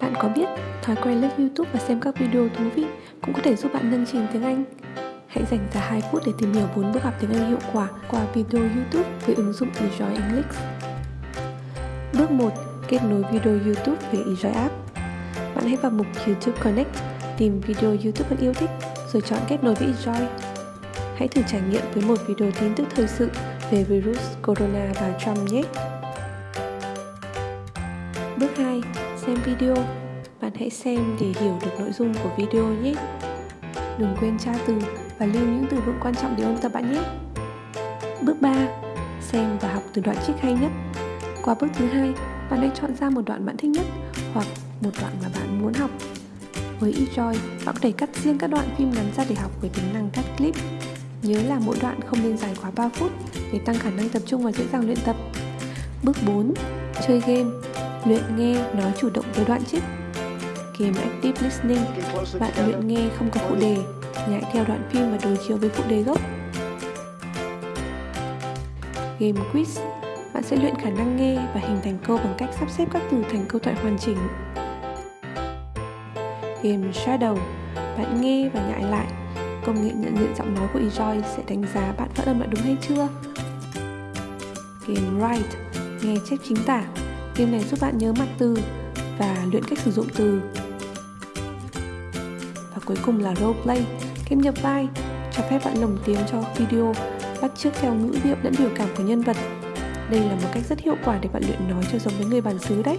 Bạn có biết thói quen lướt YouTube và xem các video thú vị cũng có thể giúp bạn nâng trình tiếng Anh? Hãy dành ra 2 phút để tìm hiểu 4 bước học tiếng Anh hiệu quả qua video YouTube với ứng dụng Enjoy English. Bước 1. Kết nối video YouTube về Enjoy App. Bạn hãy vào mục YouTube Connect, tìm video YouTube bạn yêu thích rồi chọn kết nối với Enjoy. Hãy thử trải nghiệm với một video tin tức thời sự về virus corona và Trump nhé. Bước 2. Xem video. Bạn hãy xem để hiểu được nội dung của video nhé. Đừng quên tra từ và lưu những từ vựng quan trọng để ôn tập bạn nhé. Bước 3. Xem và học từ đoạn trích hay nhất. Qua bước thứ hai, bạn hãy chọn ra một đoạn bạn thích nhất hoặc một đoạn mà bạn muốn học. Với eJoy, bạn có thể cắt riêng các đoạn phim ngắn ra để học với tính năng cắt clip. Nhớ là mỗi đoạn không nên dài quá 3 phút để tăng khả năng tập trung và dễ dàng luyện tập. Bước 4. Chơi game Luyện nghe nói chủ động với đoạn trích Game Active Listening, Bạn luyện nghe không có phụ đề Nhại theo đoạn phim và đối chiếu với phụ đề gốc. Game Quiz, Bạn sẽ luyện khả năng nghe và hình thành câu bằng cách sắp xếp các từ thành câu thoại hoàn chỉnh. Game Shadow, Bạn nghe và nhại lại. Công nghệ nhận diện giọng nói của eJoy sẽ đánh giá bạn phát âm đã đúng hay chưa. Game Write, Nghe chép chính tả. Game này giúp bạn nhớ mặt từ và luyện cách sử dụng từ. Và cuối cùng là roleplay, game nhập vai, cho phép bạn lồng tiếng cho video, bắt chước theo ngữ điệu lẫn biểu cảm của nhân vật. Đây là một cách rất hiệu quả để bạn luyện nói cho giống với người bản xứ đấy.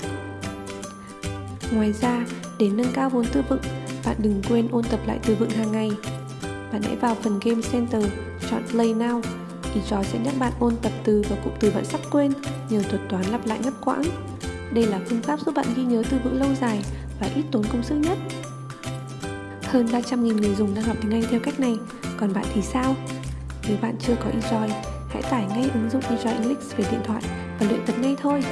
Ngoài ra, để nâng cao vốn từ vựng, bạn đừng quên ôn tập lại từ vựng hàng ngày. Bạn hãy vào phần Game Center, chọn Play Now thì trò sẽ nhắc bạn ôn tập từ và cụm từ bạn sắp quên nhờ thuật toán lặp lại ngắt quãng. Đây là phương pháp giúp bạn ghi nhớ từ vựng lâu dài và ít tốn công sức nhất. Hơn 300.000 người dùng đang học tiếng Anh theo cách này, còn bạn thì sao? Nếu bạn chưa có Enjoy, hãy tải ngay ứng dụng Enjoy English về điện thoại và luyện tập ngay thôi.